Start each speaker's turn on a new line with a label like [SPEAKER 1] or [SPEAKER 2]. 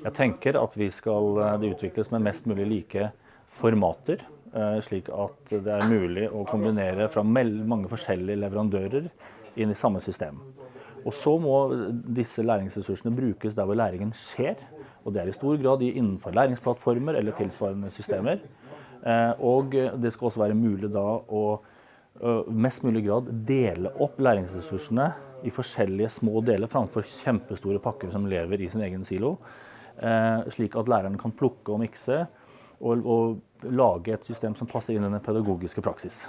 [SPEAKER 1] Jeg tenker at skal, det utvikles med mest mulig like formater, slik at det er mulig å kombinere fra mange forskjellige leverandører inn i samme system. Og så må disse læringsressursene brukes der hvor læringen skjer. Og det er i stor grad innenfor læringsplattformer eller tilsvarende systemer. Eh, og det skal også være mulig da å mest mulig grad dele opp læringsressursene i forskjellige små deler framfor kjempestore pakker som lever i sin egen silo. Eh, slik at læreren kan plukke og mikse og, og lage et system som passer inn i den pedagogiske praksis.